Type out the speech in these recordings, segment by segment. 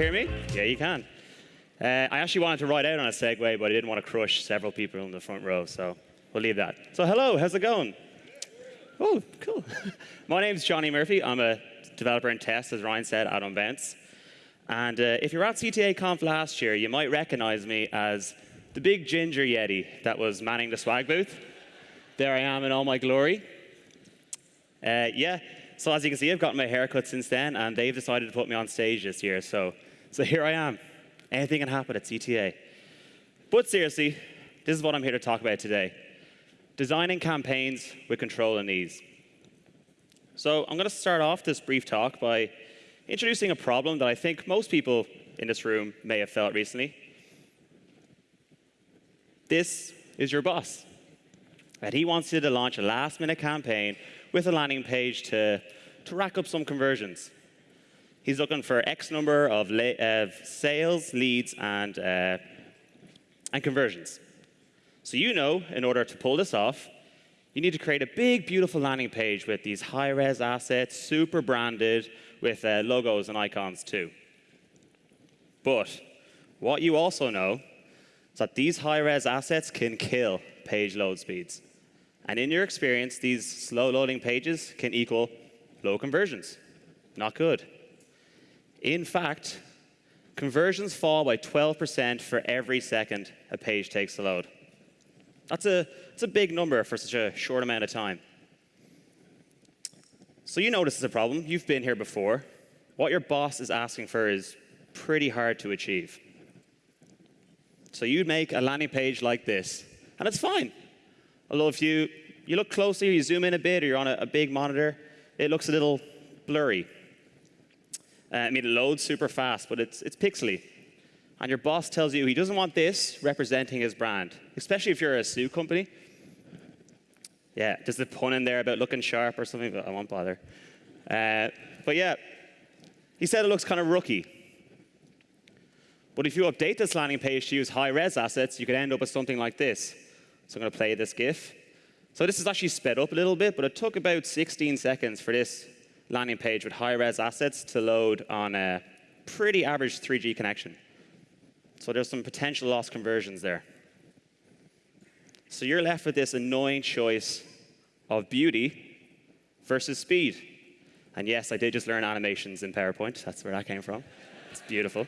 hear me? Yeah, you can. Uh, I actually wanted to ride out on a Segway, but I didn't want to crush several people in the front row, so we'll leave that. So hello, how's it going? Oh, cool. My name's Johnny Murphy. I'm a developer in test, as Ryan said, out on. And uh, if you're at CTA Conf last year, you might recognize me as the big ginger Yeti that was manning the swag booth. There I am in all my glory. Uh, yeah, so as you can see, I've gotten my haircut since then, and they've decided to put me on stage this year. So, so here I am. Anything can happen at CTA. But seriously, this is what I'm here to talk about today. Designing campaigns with control and ease. So I'm going to start off this brief talk by introducing a problem that I think most people in this room may have felt recently. This is your boss. And he wants you to launch a last-minute campaign with a landing page to, to rack up some conversions. He's looking for X number of, sales, leads, and, uh, and conversions. So you know, in order to pull this off, you need to create a big, beautiful landing page with these high-res assets, super branded, with uh, logos and icons too. But what you also know is that these high-res assets can kill page load speeds. And in your experience, these slow loading pages can equal low conversions. Not good. In fact, conversions fall by 12% for every second a page takes to load. That's a, that's a big number for such a short amount of time. So you know this is a problem. You've been here before. What your boss is asking for is pretty hard to achieve. So you'd make a landing page like this, and it's fine. Although if you, you look closely, or you zoom in a bit, or you're on a, a big monitor, it looks a little blurry. Uh, I mean, it loads super fast, but it's, it's pixely. And your boss tells you he doesn't want this representing his brand, especially if you're a suit company. Yeah, there's a pun in there about looking sharp or something, but I won't bother. Uh, but yeah, he said it looks kind of rookie. But if you update this landing page to use high-res assets, you could end up with something like this. So I'm going to play this GIF. So this is actually sped up a little bit, but it took about 16 seconds for this landing page with high-res assets to load on a pretty average 3G connection. So there's some potential lost conversions there. So you're left with this annoying choice of beauty versus speed. And yes, I did just learn animations in PowerPoint. That's where that came from. It's beautiful.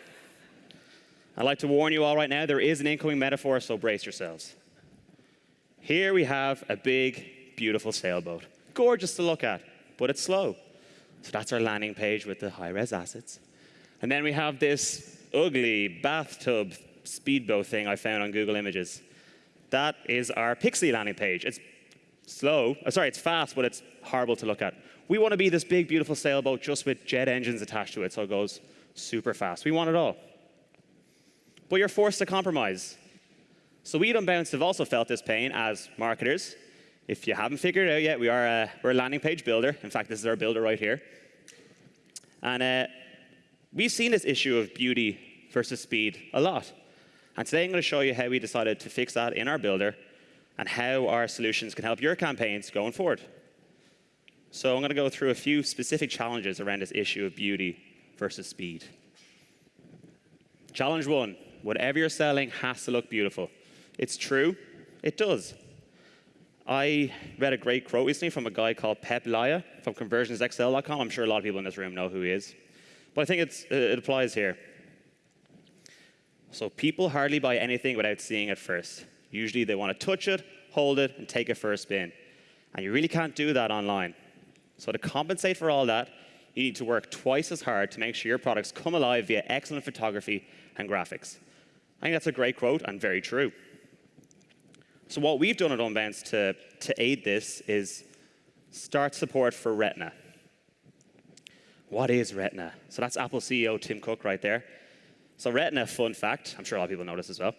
I'd like to warn you all right now, there is an incoming metaphor, so brace yourselves. Here we have a big, beautiful sailboat. Gorgeous to look at, but it's slow. So that's our landing page with the high-res assets. And then we have this ugly bathtub speedboat thing I found on Google Images. That is our Pixie landing page. It's slow. Oh, sorry, it's fast, but it's horrible to look at. We want to be this big, beautiful sailboat just with jet engines attached to it, so it goes super fast. We want it all. But you're forced to compromise. So we at Unbounce have also felt this pain as marketers. If you haven't figured it out yet, we are a, we're a landing page builder. In fact, this is our builder right here. And uh, we've seen this issue of beauty versus speed a lot. And today I'm going to show you how we decided to fix that in our builder and how our solutions can help your campaigns going forward. So I'm going to go through a few specific challenges around this issue of beauty versus speed. Challenge one, whatever you're selling has to look beautiful. It's true, it does. I read a great quote recently from a guy called Peep Laja from conversionsxl.com. I'm sure a lot of people in this room know who he is. But I think uh, it applies here. So people hardly buy anything without seeing it first. Usually they want to touch it, hold it, and take it for a spin. And you really can't do that online. So to compensate for all that, you need to work twice as hard to make sure your products come alive via excellent photography and graphics. I think that's a great quote and very true. So what we've done at Unbounce to, to aid this is start support for Retina. What is Retina? So that's Apple CEO Tim Cook right there. So Retina, fun fact, I'm sure a lot of people know this as well,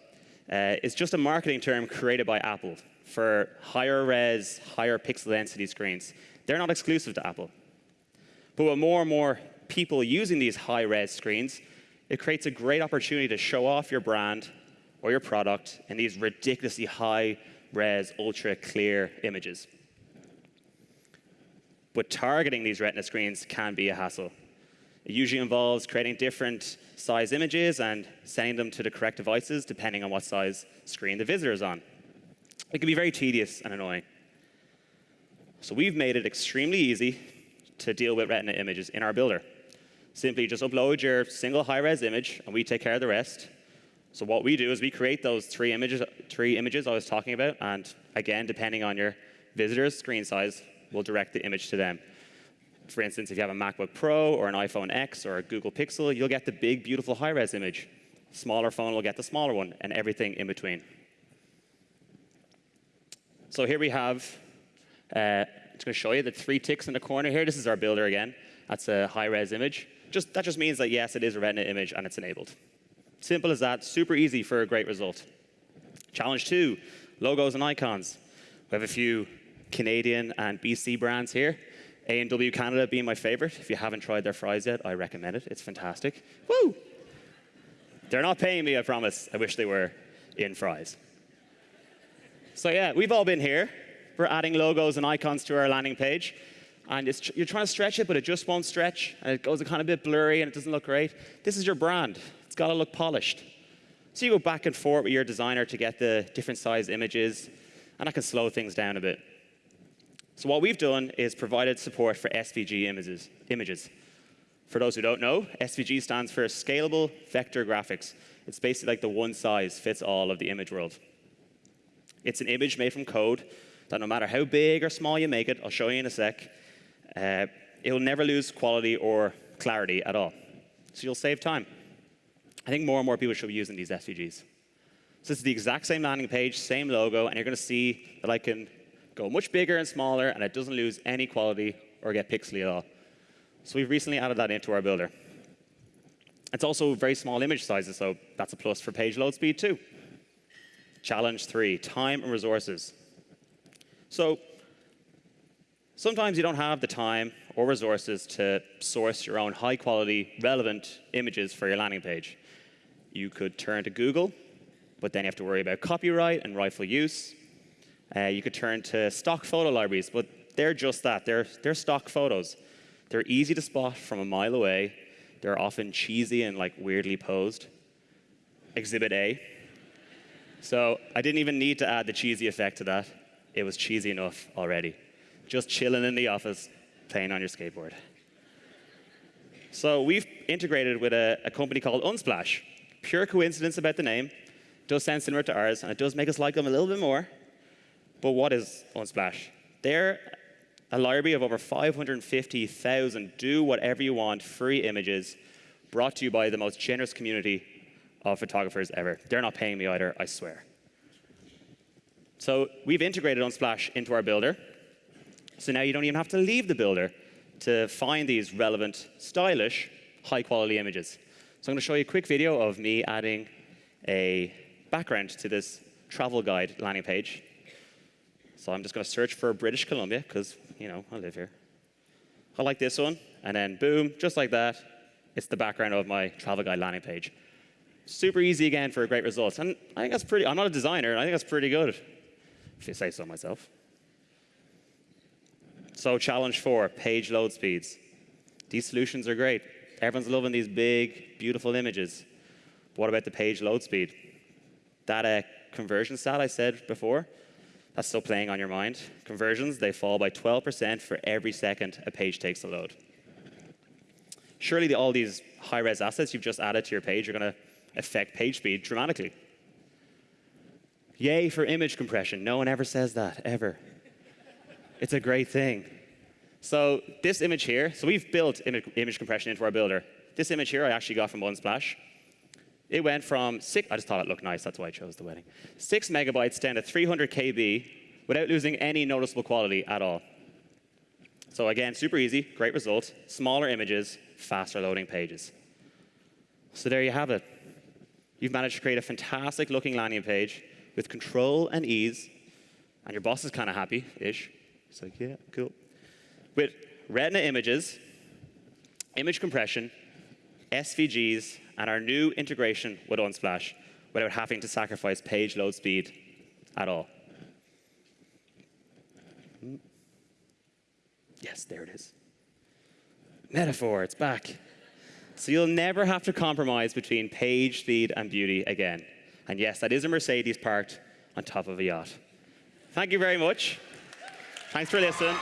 uh, is just a marketing term created by Apple for higher res, higher pixel density screens. They're not exclusive to Apple. But with more and more people using these high res screens, it creates a great opportunity to show off your brand or your product in these ridiculously high res, ultra clear images. But targeting these retina screens can be a hassle. It usually involves creating different size images and sending them to the correct devices depending on what size screen the visitor is on. It can be very tedious and annoying. So we've made it extremely easy to deal with Retina images in our builder. Simply just upload your single high-res image, and we take care of the rest. So what we do is we create those three images, three images I was talking about, and again, depending on your visitor's screen size, we'll direct the image to them. For instance, if you have a MacBook Pro or an iPhone X or a Google Pixel, you'll get the big, beautiful high-res image. Smaller phone will get the smaller one, and everything in between. So here we have, uh, just going to show you the three ticks in the corner here. This is our builder again. That's a high-res image. Just, that just means that, yes, it is a Retina image and it's enabled. Simple as that, super easy for a great result. Challenge two, logos and icons. We have a few Canadian and BC brands here. A&W Canada being my favorite. If you haven't tried their fries yet, I recommend it. It's fantastic. Woo! They're not paying me, I promise. I wish they were in fries. So yeah, we've all been here. We're adding logos and icons to our landing page. And you're trying to stretch it, but it just won't stretch. And it goes a kind of bit blurry and it doesn't look great. This is your brand. It's got to look polished. So you go back and forth with your designer to get the different size images. And I can slow things down a bit. So what we've done is provided support for SVG images. images. For those who don't know, SVG stands for Scalable Vector Graphics. It's basically like the one size fits all of the image world. It's an image made from code that no matter how big or small you make it, I'll show you in a sec, uh, it will never lose quality or clarity at all. So you'll save time. I think more and more people should be using these SVGs. So this is the exact same landing page, same logo, and you're going to see that I can go much bigger and smaller, and it doesn't lose any quality or get pixely at all. So we've recently added that into our builder. It's also very small image sizes, so that's a plus for page load speed too. Challenge three, time and resources. So sometimes you don't have the time or resources to source your own high quality, relevant images for your landing page. You could turn to Google, but then you have to worry about copyright and rightful use. Uh, you could turn to stock photo libraries, but they're just that. They're, they're stock photos. They're easy to spot from a mile away. They're often cheesy and like weirdly posed. Exhibit A. So I didn't even need to add the cheesy effect to that. It was cheesy enough already. Just chilling in the office, playing on your skateboard. So we've integrated with a, a company called Unsplash. Pure coincidence about the name. Does sound similar to ours, and it does make us like them a little bit more. But what is Unsplash? They're a library of over 550,000 do whatever you want free images brought to you by the most generous community of photographers ever. They're not paying me either, I swear. So we've integrated Unsplash into our builder. So now you don't even have to leave the builder to find these relevant, stylish, high-quality images. So I'm going to show you a quick video of me adding a background to this travel guide landing page. So I'm just going to search for British Columbia, because, you know, I live here. I like this one. And then, boom, just like that, it's the background of my travel guide landing page. Super easy again for a great result. And I think that's pretty, I'm not a designer, I think that's pretty good, if you say so myself. So challenge four, page load speeds. These solutions are great. Everyone's loving these big, beautiful images. What about the page load speed? That uh, conversion stat I said before, that's still playing on your mind. Conversions, they fall by 12% for every second a page takes to load. Surely the, all these high-res assets you've just added to your page are going to affect page speed dramatically. Yay for image compression. No one ever says that, ever. it's a great thing. So this image here, so we've built image compression into our builder. This image here I actually got from Unsplash. It went from six, I just thought it looked nice, that's why I chose the wedding. Six megabytes down to 300 KB without losing any noticeable quality at all. So again, super easy, great result. Smaller images, faster loading pages. So there you have it. You've managed to create a fantastic looking landing page with control and ease, and your boss is kind of happy-ish. He's like, yeah, cool. With Retina images, image compression, SVGs, and our new integration with Unsplash without having to sacrifice page load speed at all. Yes, there it is. Metaphor, it's back. So you'll never have to compromise between page speed and beauty again. And yes, that is a Mercedes parked on top of a yacht. Thank you very much. Thanks for listening.